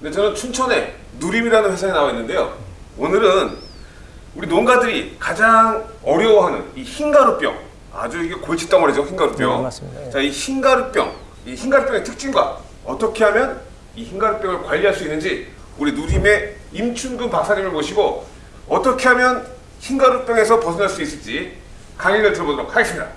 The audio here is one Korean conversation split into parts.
네, 저는 춘천에 누림이라는 회사에 나와 있는데요. 오늘은 우리 농가들이 가장 어려워하는 이 흰가루병 아주 이게 골칫덩어리죠 흰가루병. 네, 맞습니다. 예. 자, 이 흰가루병, 이 흰가루병의 특징과 어떻게 하면 이 흰가루병을 관리할 수 있는지 우리 누림의 임춘근 박사님을 모시고 어떻게 하면 흰가루병에서 벗어날 수 있을지 강의를 들어보도록 하겠습니다.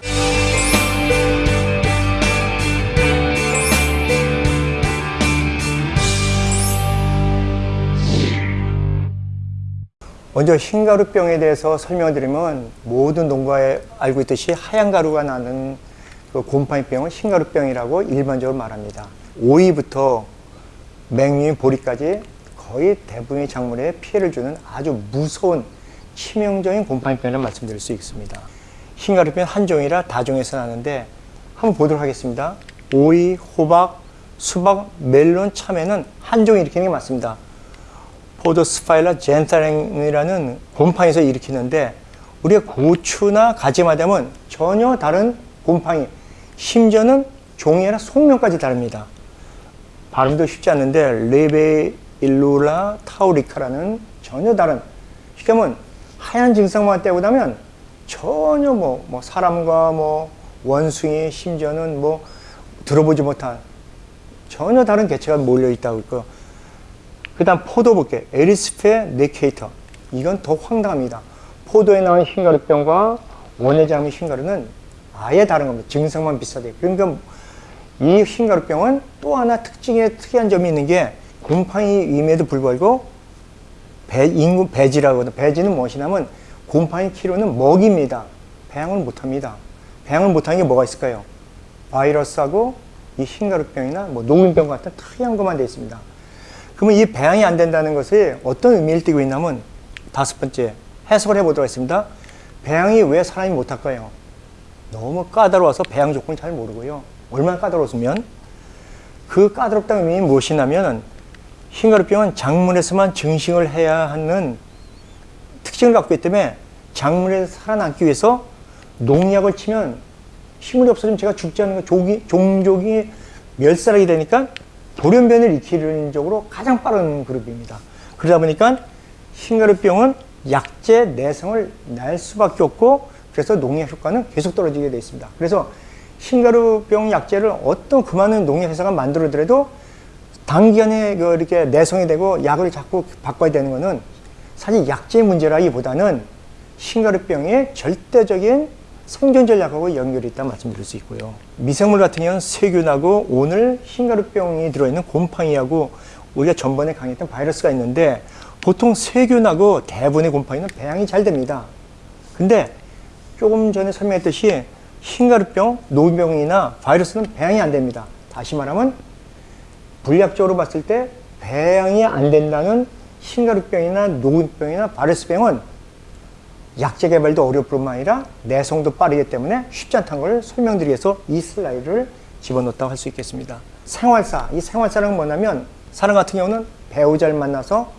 먼저 흰가루병에 대해서 설명을 드리면 모든 농가에 알고 있듯이 하얀 가루가 나는 그 곰팡이병을 흰가루병이라고 일반적으로 말합니다. 오이부터 맹류, 보리까지 거의 대부분의 작물에 피해를 주는 아주 무서운 치명적인 곰팡이병이라고 말씀드릴 수 있습니다. 흰가루병 한 종이라 다종에서 나는데 한번 보도록 하겠습니다. 오이, 호박, 수박, 멜론, 참외는 한 종이 일으키는 게 맞습니다. 포도스파일라 젠타랭이라는 곰팡이에서 일으키는데 우리가 고추나 가지마 되면 전혀 다른 곰팡이 심지어는 종이나 속명까지 다릅니다. 발음도 쉽지 않는데 레베일루라 타우리카라는 전혀 다른 쉽게 하면 하얀 증상만 떼고 나면 전혀 뭐, 뭐 사람과 뭐 원숭이 심지어는 뭐 들어보지 못한 전혀 다른 개체가 몰려 있다고 있고요. 그 다음 포도 볼게 에리스페 네케이터. 이건 더 황당합니다. 포도에 나온 흰가루병과 잡은 흰가루는 아예 다른 겁니다. 증상만 비슷하대 그러니까 이 흰가루병은 또 하나 특징의 특이한 점이 있는 게 곰팡이임에도 불구하고 배, 인구 배지라고 하거든 배지는 무엇이냐면 곰팡이 키로는 먹입니다. 배양을 못합니다. 배양을 못하는 게 뭐가 있을까요? 바이러스하고 이 흰가루병이나 뭐 녹균병 같은 특이한 것만 되어 있습니다 그러면 이 배양이 안 된다는 것이 어떤 의미를 띠고 있냐면 다섯 번째 해석을 해보도록 하겠습니다. 배양이 왜 사람이 못할까요? 너무 까다로워서 배양 조건을 잘 모르고요. 얼마나 까다로웠으면 그 까다롭다는 의미는 무엇이냐면 흰가루병은 작물에서만 증식을 해야 하는 특징을 갖고 있기 때문에 작물에서 살아남기 위해서 농약을 치면 식물이 없어지면 제가 죽지 않는 거 종이, 종족이 멸살하게 되니까 돌연변을 일으키는 쪽으로 가장 빠른 그룹입니다. 그러다 보니까 흰가루병은 약제 내성을 날 수밖에 없고 그래서 농약 효과는 계속 떨어지게 되어 있습니다. 그래서 흰가루병 약제를 어떤 그 많은 농약 회사가 만들어더라도 단기간에 그 이렇게 내성이 되고 약을 자꾸 바꿔야 되는 것은 사실 약제 문제라기보다는 흰가루병의 절대적인 생존 전략하고 연결이 있다 말씀드릴 수 있고요. 미생물 같은 경우는 세균하고 오늘 흰가루병이 들어있는 곰팡이하고 우리가 전번에 강의했던 바이러스가 있는데 보통 세균하고 대부분의 곰팡이는 배양이 잘 됩니다. 근데 조금 전에 설명했듯이 흰가루병, 노병이나 바이러스는 배양이 안 됩니다. 다시 말하면 물리학적으로 봤을 때 배양이 안 된다는 흰가루병이나 노균병이나 바이러스병은 약제 개발도 어려울 뿐만 아니라 내성도 빠르기 때문에 쉽지 않다는 걸 설명드리기 위해서 이 슬라이드를 집어넣었다고 할 수 있겠습니다. 생활사, 이 생활사는 뭐냐면 사람 같은 경우는 배우자를 만나서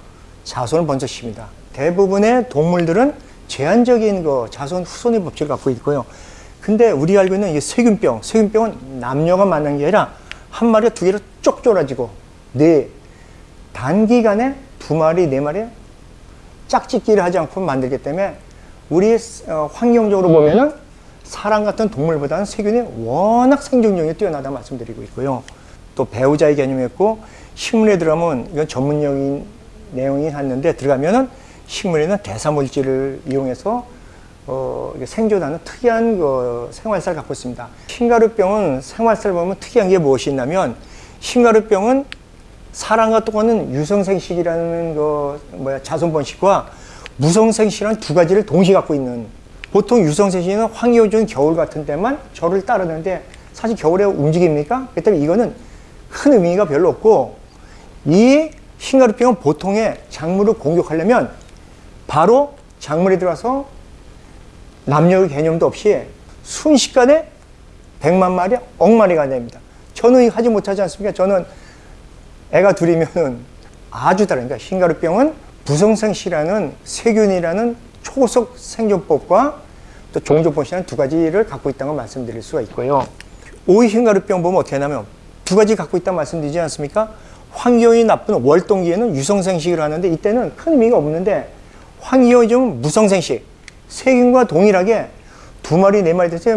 자손을 번쩍십니다. 대부분의 동물들은 제한적인 그 자손 후손의 법칙을 갖고 있고요. 근데 우리가 알고 있는 이 세균병, 세균병은 남녀가 만난 게 아니라 한 마리가 두 개로 쪽 졸아지고 네 단기간에 두 마리, 네 마리 짝짓기를 하지 않고 만들기 때문에 우리 어, 환경적으로 보면은 사람 같은 동물보다는 세균이 워낙 생존력이 뛰어나다 말씀드리고 있고요. 또 배우자의 개념이 있고 식물에 들어가면 이건 전문적인 내용이 했는데 들어가면은 식물에는 대사물질을 이용해서 어, 생존하는 특이한 그 생활사를 갖고 있습니다. 흰가루병은 생활사를 보면 특이한 게 무엇이 있냐면 흰가루병은 사람과 똑같은 유성생식이라는 그 뭐야 자손 번식과 무성생식이라는 두 가지를 동시에 갖고 있는 보통 유성생식은 황기호중 겨울 같은 때만 저를 따르는데 사실 겨울에 움직입니까? 그렇기 때문에 이거는 큰 의미가 별로 없고 이 흰가루병은 보통의 작물을 공격하려면 바로 작물에 들어와서 남녀의 개념도 없이 순식간에 100만 마리, 억 마리가 됩니다. 저는 하지 못하지 않습니까? 저는 애가 둘이면 아주 다르니까 흰가루병은 부성생시라는 세균이라는 초고속 생존법과 또 종조법이라는 두 가지를 갖고 있다는 걸 말씀드릴 수가 있고요. 오이 흰가루병 보면 어떻게 하냐면 두 가지 갖고 있다는 말씀드리지 않습니까? 환경이 나쁜 월동기에는 유성생식을 하는데 이때는 큰 의미가 없는데 환경이 좀 무성생식 세균과 동일하게 두 마리 네 마리 돼서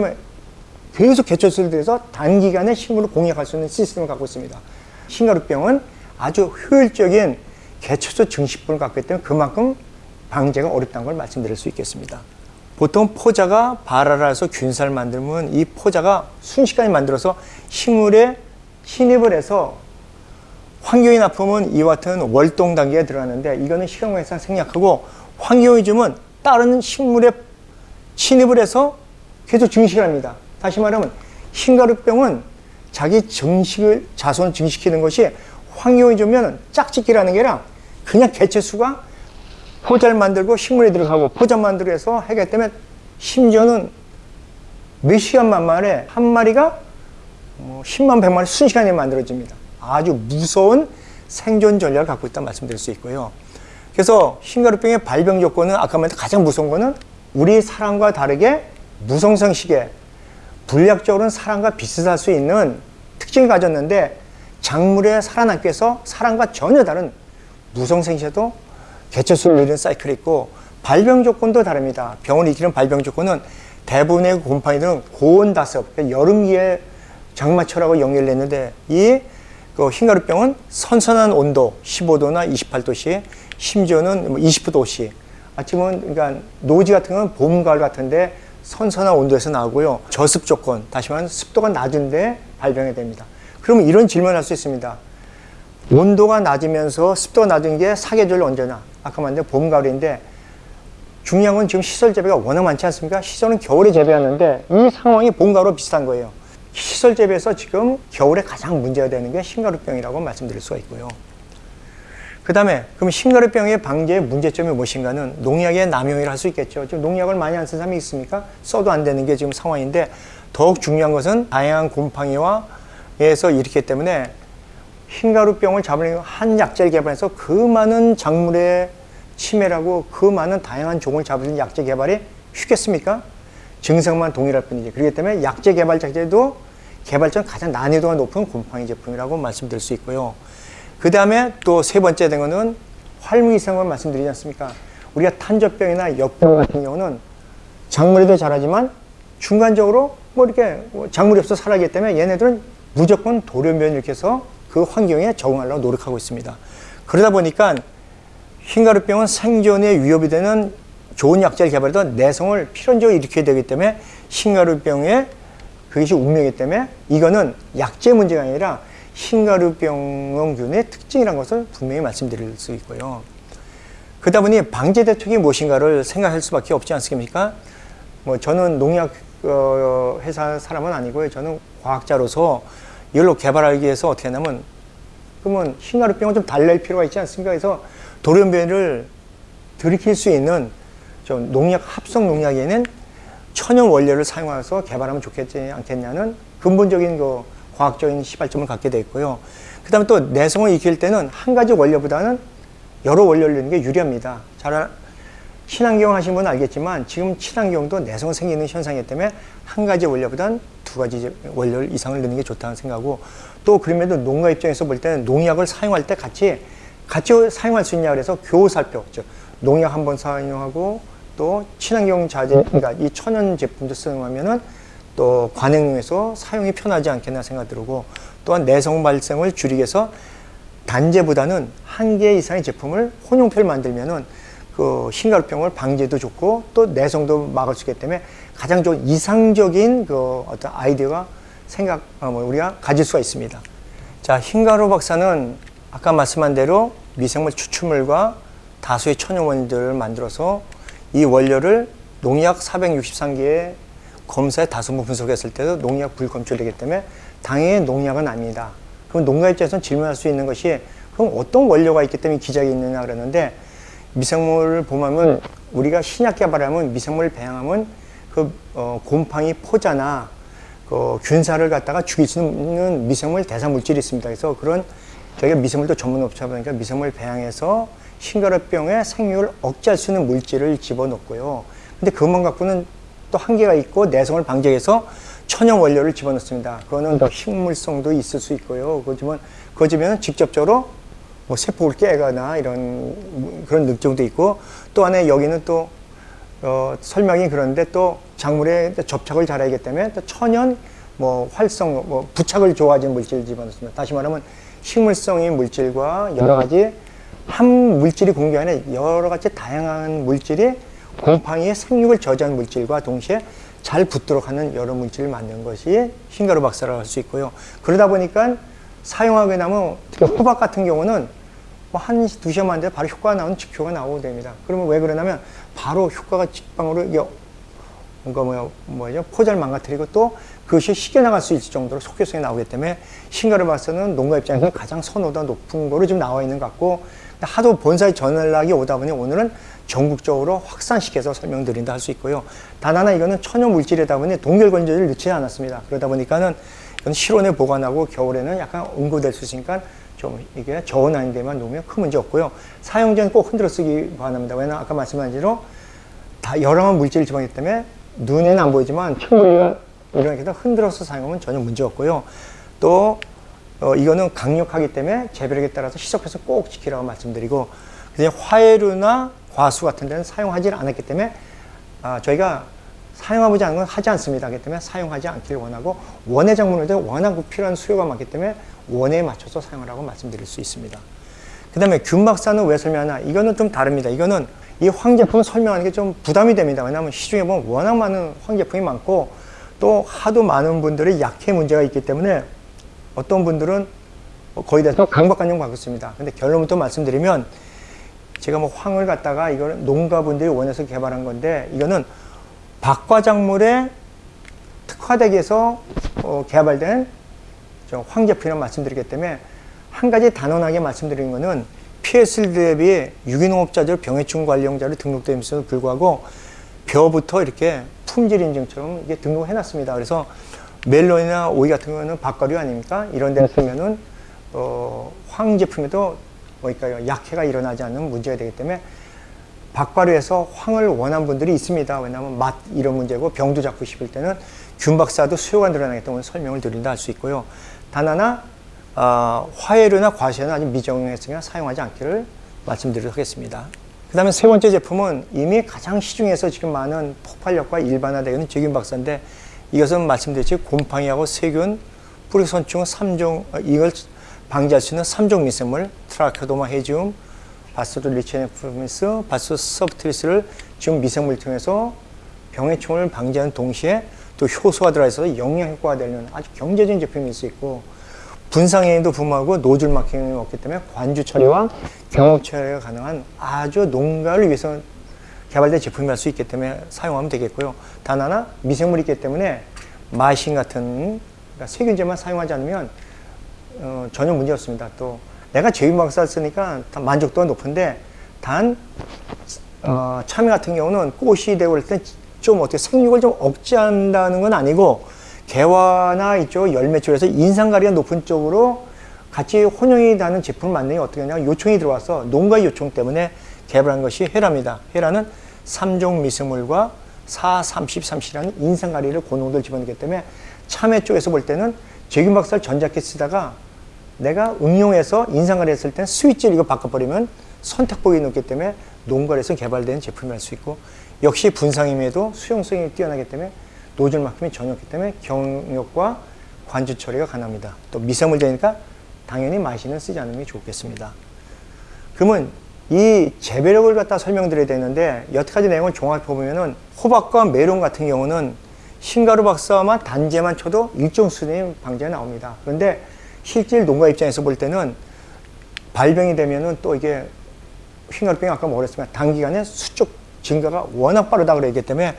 계속 개체수를 들여서 단기간에 식물을 공략할 수 있는 시스템을 갖고 있습니다. 흰가루병은 아주 효율적인 개체수 증식분을 갖고 있기 때문에 그만큼 방제가 어렵다는 걸 말씀드릴 수 있겠습니다. 보통 포자가 발화를 서 균사를 만들면 이 포자가 순식간에 만들어서 식물에 침입을 해서 환경이 나쁘면 이와 같은 월동 단계에 들어가는데 이거는 시간 관계상 생략하고 환경이즘은 다른 식물에 침입을 해서 계속 증식을 합니다. 다시 말하면 흰가루병은 자기 증식을 자손 증식시키는 것이 환경이즘면 짝짓기라는 게 아니라 그냥 개체수가 포자를 만들고 식물에 들어가고 포자 만들고 해서 하기 때문에 심지어는 몇 시간만 만에 한 마리가 뭐 10만 100마리 순식간에 만들어집니다. 아주 무서운 생존 전략을 갖고 있다 말씀드릴 수 있고요. 그래서 흰가루병의 발병 조건은 아까 말했던 가장 무서운 거는 우리 사람과 다르게 무성성식에 불약적으로는 사람과 비슷할 수 있는 특징을 가졌는데 작물에 살아남기 위해서 사람과 전혀 다른 무성생식에도 개체수를 누리는 사이클이 있고 발병 조건도 다릅니다. 병을 일으키는 발병 조건은 대부분의 곰팡이들은 고온 다습, 그러니까 여름기에 장마철하고 연결됐는데 이 그 흰가루병은 선선한 온도 15도나 28도씨, 심지어는 뭐 20도씨. 아침은 그러니까 노지 같은 건 봄, 가을 같은데 선선한 온도에서 나오고요. 저습 조건, 다시 말하면 습도가 낮은데 발병이 됩니다. 그러면 이런 질문을 할 수 있습니다. 온도가 낮으면서 습도가 낮은 게 사계절 언제나 아까 말한 봄, 가을인데 중요한 건 지금 시설 재배가 워낙 많지 않습니까? 시설은 겨울에 재배하는데 이 상황이 봄, 가을로 비슷한 거예요. 시설 재배에서 지금 겨울에 가장 문제가 되는 게 흰가루병이라고 말씀드릴 수가 있고요. 그 다음에 그럼 흰가루병의 방제의 문제점이 무엇인가는 농약의 남용이라 할 수 있겠죠. 지금 농약을 많이 안 쓴 사람이 있습니까? 써도 안 되는 게 지금 상황인데 더욱 중요한 것은 다양한 곰팡이와 에서 일으키기 때문에 흰가루병을 잡으려면 한 약제를 개발해서 그 많은 작물의 침해라고 그 많은 다양한 종을 잡는 약제 개발이 쉽겠습니까? 증상만 동일할 뿐이지. 그렇기 때문에 약제 개발 자체도 개발 전 가장 난이도가 높은 곰팡이 제품이라고 말씀드릴 수 있고요. 그 다음에 또 세 번째 된 거는 활무 이상을 말씀드리지 않습니까? 우리가 탄저병이나 역병 같은 경우는 작물에도 잘하지만 중간적으로 뭐 이렇게 작물이 없어 살아가기 때문에 얘네들은 무조건 돌연변 이렇게 해서 그 환경에 적응하려고 노력하고 있습니다. 그러다 보니까 흰가루병은 생존에 위협이 되는 좋은 약제를 개발해도 내성을 필연적으로 일으켜야 되기 때문에 흰가루병의 그것이 운명이기 때문에 이거는 약제 문제가 아니라 흰가루병원균의 특징이라는 것을 분명히 말씀드릴 수 있고요. 그러다 보니 방제 대책이 무엇인가를 생각할 수밖에 없지 않습니까? 뭐 저는 농약 어, 회사 사람은 아니고요. 저는 과학자로서 이걸로 개발하기 위해서 어떻게 하냐면 그러면 흰가루병을 좀 달랠 필요가 있지 않습니까? 그래서 돌연변이를 들이킬 수 있는 좀 농약 합성 농약에는 천연 원료를 사용해서 개발하면 좋겠지 않겠냐는 근본적인 그 과학적인 시발점을 갖게 돼 있고요. 그 다음에 또 내성을 익힐 때는 한 가지 원료보다는 여러 원료를 넣는 게 유리합니다. 잘 친환경 하신 분은 알겠지만 지금 친환경도 내성 생기는 현상이기 때문에 한 가지 원료보다는 두 가지 원료 이상을 넣는 게 좋다는 생각하고 또 그럼에도 농가 입장에서 볼 때는 농약을 사용할 때 같이 같이 사용할 수 있냐 그래서 교살표 즉 농약 한 번 사용하고 또 친환경 자재 그러니까 이 천연 제품도 사용하면은 또 관행용에서 사용이 편하지 않겠나 생각 들고 또한 내성 발생을 줄이기 위해서 단제보다는 한 개 이상의 제품을 혼용표를 만들면은 그 흰가루병을 방제도 좋고 또 내성도 막을 수 있기 때문에 가장 좀 이상적인 그 어떤 아이디어가 생각 어, 뭐 우리가 가질 수가 있습니다. 자 흰가루 박사는 아까 말씀한 대로 미생물 추출물과 다수의 천연 원료들을 만들어서 이 원료를 농약 463개의 검사에 다수분 분석했을 때도 농약 불검출되기 때문에 당연히 농약은 아닙니다. 그럼 농가 입장에서는 질문할 수 있는 것이 그럼 어떤 원료가 있기 때문에 기적이 있느냐 그러는데 미생물을 보면 우리가 신약 개발하면 미생물 배양하면 그 어, 곰팡이 포자나 그 균사를 갖다가 죽일 수 있는 미생물 대상 물질이 있습니다. 그래서 그런 저희가 미생물도 전문 업체다 보니까 미생물 배양해서 흰가루병의 생육을 억제할 수 있는 물질을 집어넣고요. 근데 그것만 갖고는 또 한계가 있고 내성을 방지해서 천연 원료를 집어넣습니다. 그거는 더 식물성도 있을 수 있고요. 그렇지만 그거 주면 직접적으로 뭐 세포를 깨거나 이런 그런 능증도 있고 또 안에 여기는 또 어, 설명이 그런데 또 작물에 접착을 잘하기 때문에 또 천연 뭐 활성 뭐 부착을 좋아하는 물질 집어넣습니다. 다시 말하면 식물성인 물질과 여러 가지 한 물질이 공개 안에 여러 가지 다양한 물질이 곰팡이의 생육을 저지하는 물질과 동시에 잘 붙도록 하는 여러 물질을 만든 것이 흰가루 박사라고 할 수 있고요. 그러다 보니까 사용하게 되면 특히 호박 같은 경우는 뭐 한 두 시간만 돼 바로 효과가 나오는 직효가 나오게 됩니다. 그러면 왜 그러냐면 바로 효과가 직방으로 이게 뭔가 뭐야, 뭐죠? 포자를 망가뜨리고 또 그것이 시겨나갈 수 있을 정도로 속효성이 나오기 때문에 흰가루 박사는 농가 입장에서 가장 선호도가 높은 거로 지금 나와 있는 것 같고 하도 본사의 전연락이 오다 보니 오늘은 전국적으로 확산시켜서 설명드린다 할 수 있고요. 단 하나 이거는 천연 물질이다 보니 동결 건조를 넣지 않았습니다. 그러다 보니까는 이건 실온에 보관하고 겨울에는 약간 응고될 수 있으니까 좀 이게 저온한 데만 놓으면 큰 문제 없고요. 사용 전꼭 흔들어 쓰기 바랍니다. 왜냐면 아까 말씀한 대로 다 여러 물질을 집어넣기 때문에 눈에는 안 보이지만 충분히가 이렇게 흔들어서 사용하면 전혀 문제 없고요. 또 어, 이거는 강력하기 때문에 재배력에 따라서 시속해서 꼭 지키라고 말씀드리고 그냥 화해류나 과수 같은 데는 사용하지 않았기 때문에 아, 저희가 사용하지 않은 건 하지 않습니다. 그렇기 때문에 사용하지 않기를 원하고 원예 작물에도 워낙 필요한 수요가 많기 때문에 원예에 맞춰서 사용하라고 말씀드릴 수 있습니다. 그 다음에 균박사는 왜 설명하나? 이거는 좀 다릅니다. 이거는 이 황제품을 설명하는 게 좀 부담이 됩니다. 왜냐하면 시중에 보면 워낙 많은 황제품이 많고 또 하도 많은 분들이 약해 문제가 있기 때문에 어떤 분들은 거의 대해서 강박관념 갖고 있습니다. 근데 결론부터 말씀드리면 제가 뭐 황을 갖다가 이거는 농가분들이 원해서 개발한 건데 이거는 박과작물에 특화되기 위해서 어, 개발된 저 황제품이라고 말씀드리기 때문에 한 가지 단언하게 말씀드리는 거는 PS 대비 유기농업자들 병해충 관리용자로 등록됨에도 불구하고 벼부터 이렇게 품질 인증처럼 이게 등록을 해놨습니다. 그래서 멜론이나 오이 같은 거는 박가류 아닙니까? 이런 데 쓰면은 어, 황 제품에도 뭐랄까요 약해가 일어나지 않는 문제가 되기 때문에 박과류에서 황을 원한 분들이 있습니다. 왜냐하면 맛 이런 문제고 병도 잡고 싶을 때는 균박사도 수요가 늘어나기 때문에 설명을 드린다 할 수 있고요. 단 하나 어, 화해류나 과시에는 아직 미정했으니까 사용하지 않기를 말씀드리도록 하겠습니다. 그 다음에 세 번째 제품은 이미 가장 시중에서 지금 많은 폭발력과 일반화되는 제균박사인데 이것은 말씀드렸지 곰팡이하고 세균, 뿌리선충 3종 이걸 방지할 수 있는 3종 미생물 Trichoderma harzianum, Bacillus licheniformis, Bacillus subtilis를 지금 미생물 통해서 병해충을 방지하는 동시에 또 효소가 들어있어서 영양 효과가 되는 아주 경제적인 제품일 수 있고 분상행위도 분모하고 노즐 막힘이 없기 때문에 관주 처리와 경엽 처리가 가능한 아주 농가를 위해서 개발된 제품이 수 있기 때문에 사용하면 되겠고요. 단 하나 미생물이 있기 때문에 마이신 같은 그러니까 세균제만 사용하지 않으면 어, 전혀 문제 없습니다. 또 내가 제휴박사를 쓰니까 만족도가 높은데 단 어, 참외 같은 경우는 꽃이 되고 그럴 때좀 어떻게 생육을 좀 억제한다는 건 아니고 개화나 이쪽 열매 쪽에서 인상가리가 높은 쪽으로 같이 혼용이 되는 제품을 만드는 게 어떻게 하냐 요청이 들어와서 농가 요청 때문에 개발한 것이 헤라입니다. 헤라는 3종 미생물과 4, 30, 30이라는 인상가리를 고농도를 집어넣기 때문에 참외 쪽에서 볼 때는 제균박사를 전자켓 쓰다가 내가 응용해서 인상가리 했을 땐 스위치를 이거 바꿔버리면 선택폭이 높기 때문에 농가에서 개발된 제품이 할 수 있고 역시 분상임에도 수용성이 뛰어나기 때문에 노즐 막힘이 전혀 없기 때문에 경력과 관주 처리가 가능합니다. 또 미세물제니까 당연히 마시는 쓰지 않는 게 좋겠습니다. 그러면 이 재배력을 갖다 설명드려야 되는데 여태까지 내용을 종합해 보면은 호박과 메론 같은 경우는 흰가루 박사만 단제만 쳐도 일정 수준의 방제가 나옵니다. 그런데 실질 농가 입장에서 볼 때는 발병이 되면은 또 이게 흰가루병이 아까 말했지만 단기간에 수적 증가가 워낙 빠르다 그러기 때문에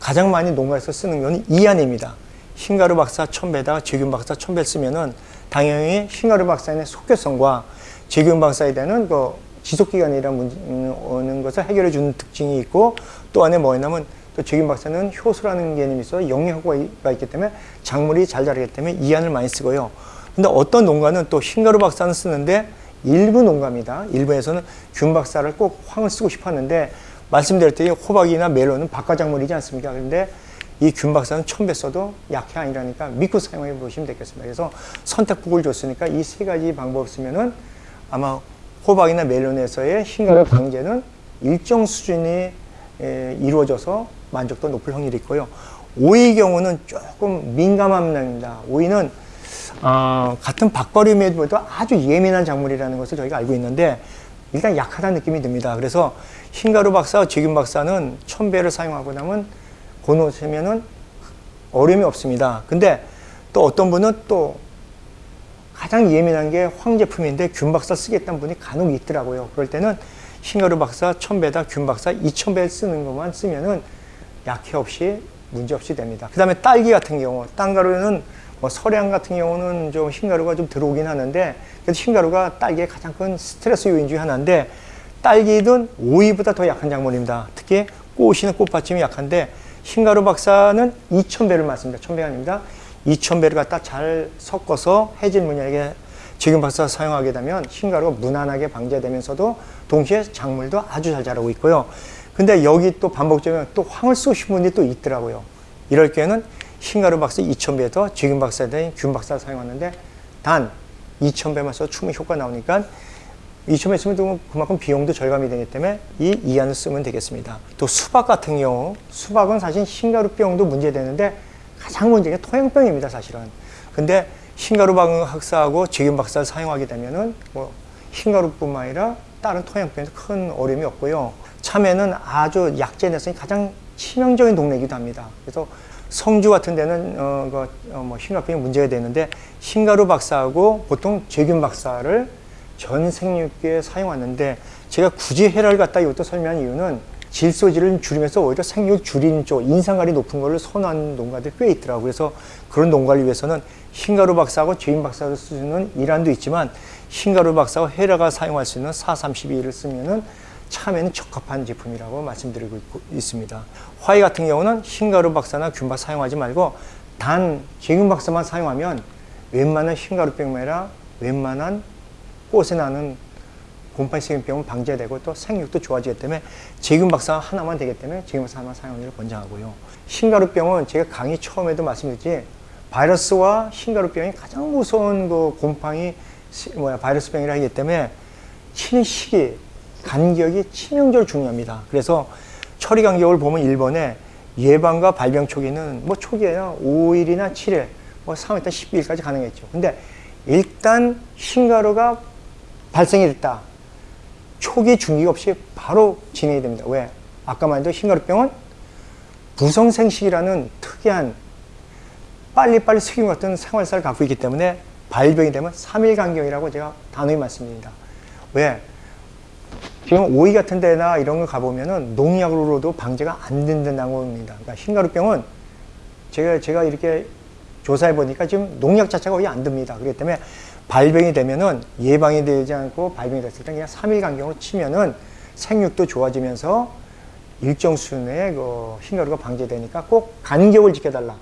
가장 많이 농가에서 쓰는 건 이안입니다. 흰가루 박사 천배다 제균 박사 천배 쓰면은 당연히 흰가루 박사의 속효성과 제균 박사에 대한 그 지속기간이라는 음, 것을 해결해 주는 특징이 있고 또 안에 뭐냐면 또 제균 박사는 효소라는 개념이 있어 영양 효과가 있기 때문에 작물이 잘 자라기 때문에 이안을 많이 쓰고요. 근데 어떤 농가는 또 흰가루 박사는 쓰는데 일부 농가입니다. 일부에서는 균 박사를 꼭 황을 쓰고 싶었는데 말씀드렸듯이 호박이나 멜론은 박과작물이지 않습니까? 그런데 이 균 박사는 천배 써도 약해 아니라니까 믿고 사용해 보시면 되겠습니다. 그래서 선택폭을 줬으니까 이 세 가지 방법 쓰면은 아마 호박이나 멜론에서의 흰가루 방제는 일정 수준이 에, 이루어져서 만족도 높을 확률이 있고요. 오이 경우는 조금 민감한 면입니다. 오이는 어, 같은 박버림에도 아주 예민한 작물이라는 것을 저희가 알고 있는데 일단 약하다는 느낌이 듭니다. 그래서 흰가루 박사, 제균 박사는 천배를 사용하고 나면 고노세면은 어려움이 없습니다. 근데 또 어떤 분은 또 가장 예민한 게 황제품인데 균 박사 쓰겠다는 분이 간혹 있더라고요. 그럴 때는 흰가루 박사 천배다 균 박사 이천 배 쓰는 것만 쓰면은 약해 없이 문제 없이 됩니다. 그 다음에 딸기 같은 경우, 땅가루는 뭐 서량 같은 경우는 좀 흰가루가 좀 들어오긴 하는데 그래도 흰가루가 딸기의 가장 큰 스트레스 요인 중에 하나인데 딸기든 오이보다 더 약한 작물입니다. 특히 꽃이는 꽃받침이 약한데 흰가루 박사는 2,000배를 맞습니다. 1,000배가 아닙니다. 2,000배를 갖다 잘 섞어서 해질 문양에게 지금 박사 사용하게 되면 흰가루가 무난하게 방제되면서도 동시에 작물도 아주 잘 자라고 있고요. 근데 여기 또 반복적으로 또 황을 쏘신 분이 또 있더라고요. 이럴 경우에는 흰가루 박사 2,000배에서 지금 박사에 대한 균 박사를 사용하는데 단 2,000배만 써도 충분히 효과 나오니까 2,000배 쓰면 또 그만큼 비용도 절감이 되기 때문에 이 이안을 쓰면 되겠습니다. 또 수박 같은 경우 수박은 사실 흰가루 병도 문제되는데 가장 문제가 토양병입니다 사실은. 근데 흰가루 박사하고 지금 박사를 사용하게 되면은 뭐 흰가루뿐만 아니라 다른 토양병에도 큰 어려움이 없고요. 참외는 아주 약재 내성이 가장 치명적인 동네이기도 합니다. 그래서 성주 같은 데는 어, 그, 어, 뭐 흰가루병이 문제가 되는데 흰가루 박사하고 보통 제균 박사를 전 생육기에 사용하는데 제가 굳이 해를 갖다 이것도 설명한 이유는 질소질을 줄이면서 오히려 생육 줄이는 쪽 인상관리 높은 거를 선호하는 농가들이 꽤 있더라고요. 그래서 그런 농가를 위해서는 흰가루 박사하고 제인 박사를 쓰는 이란도 있지만 흰가루 박사와 헤라가 사용할 수 있는 432를 쓰면은 참에는 적합한 제품이라고 말씀드리고 있습니다. 화이 같은 경우는 흰가루 박사나 균박 사용하지 말고 단 제균 박사만 사용하면 웬만한 흰가루병만 아니라 웬만한 꽃에 나는 곰팡이 세균병은 방제되고 또 생육도 좋아지기 때문에 제균 박사 하나만 되기 때문에 제균 박사 하나만 사용하기를 권장하고요. 흰가루병은 제가 강의 처음에도 말씀드렸지 바이러스와 흰가루병이 가장 무서운 그 곰팡이 시- 뭐야 바이러스병이라 하기 때문에 치는 시기 간격이 치명적으로 중요합니다. 그래서 처리 간격을 보면 일본에 예방과 발병 초기는 뭐 초기에는 5일이나 7일, 뭐 3일부터 12일까지 가능했죠. 근데 일단 흰가루가 발생이 됐다. 초기 중기 없이 바로 진행이 됩니다. 왜? 아까 말했던 흰가루병은 부성생식이라는 특이한 빨리빨리 세균 같은 생활사를 갖고 있기 때문에 발병이 되면 3일 간격이라고 제가 단호히 말씀드립니다. 왜? 지금 오이 같은 데나 이런 거 가보면은 농약으로도 방제가 안 된다고 합니다. 그러니까 흰가루병은 제가, 제가 이렇게 조사해 보니까 지금 농약 자체가 거의 안 듭니다. 그렇기 때문에 발병이 되면은 예방이 되지 않고 발병이 됐을 때 그냥 3일 간격으로 치면은 생육도 좋아지면서 일정 수준의 그 흰가루가 방제되니까 꼭 간격을 지켜달라.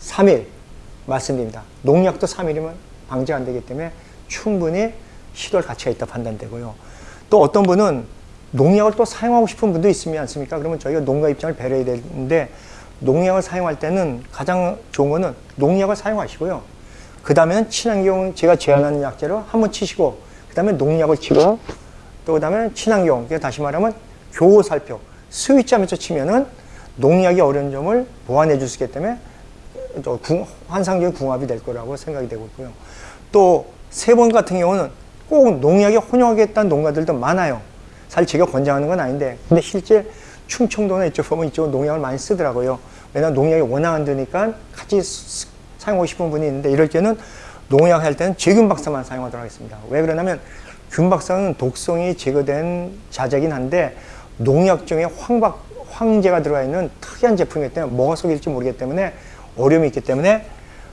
3일 말씀드립니다. 농약도 3일이면 방제 안 되기 때문에 충분히 시도할 가치가 있다 판단되고요. 또 어떤 분은 농약을 또 사용하고 싶은 분도 있으면 않습니까? 그러면 저희가 농가 입장을 배려해야 되는데 농약을 사용할 때는 가장 좋은 거는 농약을 사용하시고요. 그 다음에는 친환경 제가 제안하는 약재로 한번 치시고 그 다음에 농약을 치고 또 그 다음에 친환경 다시 말하면 교호 살펴 스위치하면서 치면은 농약이 어려운 점을 보완해 줄 수 있기 때문에 환상적인 궁합이 될 거라고 생각이 되고 있고요. 또 세 번 같은 경우는 꼭 농약에 혼용하겠다는 농가들도 많아요. 사실 제가 권장하는 건 아닌데 근데 실제 충청도나 이쪽 보면 이쪽은 농약을 많이 쓰더라고요. 왜냐하면 농약이 워낙 안 드니까 같이 쓰- 사용하고 싶은 분이 있는데 이럴 때는 농약 할 때는 제균 박사만 사용하도록 하겠습니다. 왜 그러냐면 균 박사는 독성이 제거된 자재긴 한데 농약 중에 황박 황제가 들어가 있는 특이한 제품이기 때문에 뭐가 속일지 모르기 때문에 어려움이 있기 때문에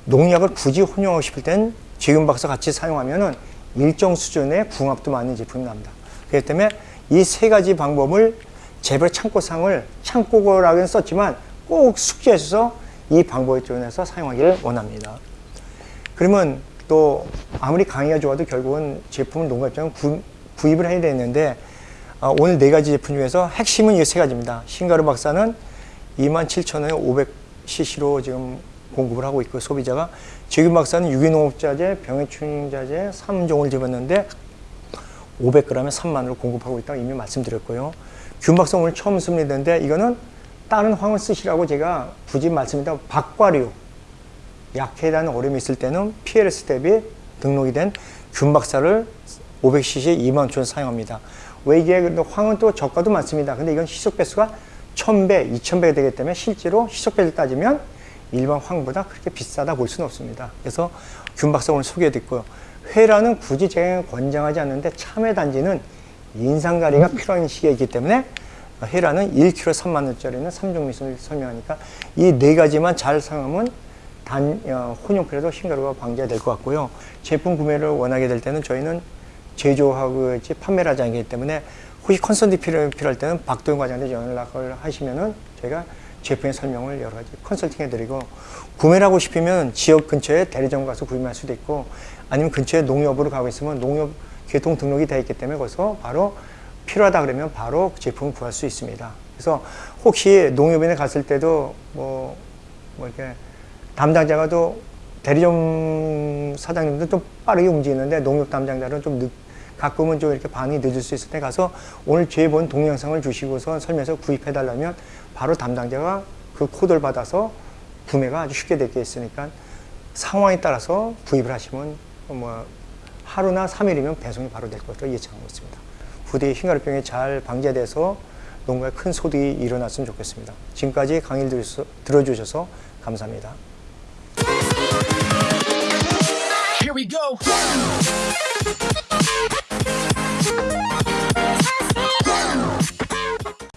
농약을 굳이 혼용하고 싶을 땐 지금 박사 같이 사용하면 은 일정 수준의 궁합도 맞는 제품이 납니다. 그렇기 때문에 이 세 가지 방법을 재벌 창고상을 창고라고는 썼지만 꼭 숙지해서 이 방법에 지원해서 사용하기를 원합니다. 그러면 또 아무리 강의가 좋아도 결국은 제품을 농가 입장은 구입을 해야 되는데 아, 오늘 네 가지 제품 중에서 핵심은 이 세 가지입니다. 흰가루 박사는 27,000원에 500cc로 지금 공급을 하고 있고 소비자가 지금 박사는 유기농업자재, 병해충자재 3종을 집었는데 500g에 3만 원을 공급하고 있다고 이미 말씀드렸고요. 균 박사 오늘 처음 씁니다인데 이거는 다른 황을 쓰시라고 제가 굳이 말씀드린다 박과류 약해에 대한 어려움이 있을 때는 PLS 대비 등록이 된 균박사를 500cc 2만 촌 사용합니다. 왜 이게 근데 황은 또 저가도 많습니다. 근데 이건 희석 배수가 1000배, 2000배가 되기 때문에 실제로 희석 배를 따지면 일반 황보다 그렇게 비싸다 볼 수는 없습니다. 그래서 균박사 오늘 소개해드렸고요. 회라는 굳이 제가 권장하지 않는데 참외 단지는 인상가리가 필요한 시기이기 때문에 회라는 1kg 3만 원짜리는 3종 미술을 설명하니까 이 네 가지만 잘 사용하면 단 어, 혼용필에도 흰가루가 방지가 될 것 같고요. 제품 구매를 원하게 될 때는 저희는 제조하고 있지 판매를 하지 않기 때문에 혹시 컨설팅 필요, 필요할 때는 박도영 과장한테 연락을 하시면은 저희가 제품의 설명을 여러 가지 컨설팅 해드리고 구매를 하고 싶으면 지역 근처에 대리점 가서 구매할 수도 있고 아니면 근처에 농협으로 가고 있으면 농협 개통 등록이 되어 있기 때문에 거기서 바로 필요하다 그러면 바로 그 제품을 구할 수 있습니다. 그래서 혹시 농협에 갔을 때도 뭐, 뭐 이렇게 담당자가 또 대리점 사장님도 좀 빠르게 움직이는데 농협 담당자는 좀 늦, 가끔은 좀 이렇게 반응이 늦을 수 있을 때 가서 오늘 저희 본 동영상을 주시고서 설명해서 구입해 달라면 바로 담당자가 그 코드를 받아서 구매가 아주 쉽게 될게 있으니까 상황에 따라서 구입을 하시면 뭐 하루나 3일이면 배송이 바로 될 것으로 예측하고 있습니다. 부디 흰가루병이 잘 방제돼서 농가에 큰 소득이 일어났으면 좋겠습니다. 지금까지 강의를 들어주셔서 감사합니다. Here we go.